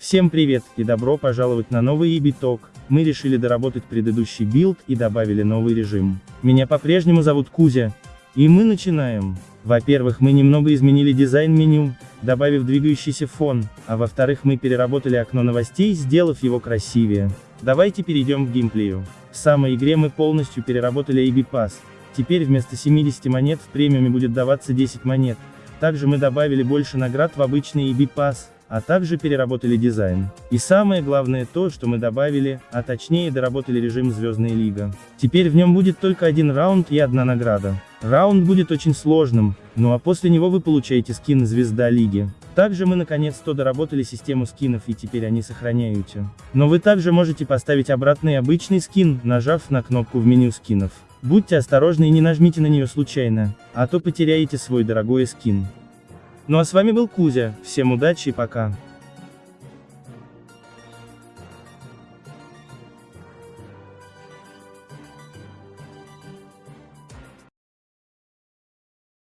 Всем привет и добро пожаловать на новый Talk. Мы решили доработать предыдущий билд и добавили новый режим. Меня по-прежнему зовут Кузя. И мы начинаем. Во-первых, мы немного изменили дизайн меню, добавив двигающийся фон, а во-вторых, мы переработали окно новостей, сделав его красивее. Давайте перейдем к геймплею. В самой игре мы полностью переработали AB Pass. Теперь вместо 70 монет в премиуме будет даваться 10 монет. Также мы добавили больше наград в обычный EB Pass а также переработали дизайн. И самое главное то, что мы добавили, а точнее доработали режим Звездная Лига. Теперь в нем будет только один раунд и одна награда. Раунд будет очень сложным, ну а после него вы получаете скин Звезда Лиги. Также мы наконец-то доработали систему скинов и теперь они сохраняются. Но вы также можете поставить обратный обычный скин, нажав на кнопку в меню скинов. Будьте осторожны и не нажмите на нее случайно, а то потеряете свой дорогой скин. Ну а с вами был Кузя, всем удачи и пока.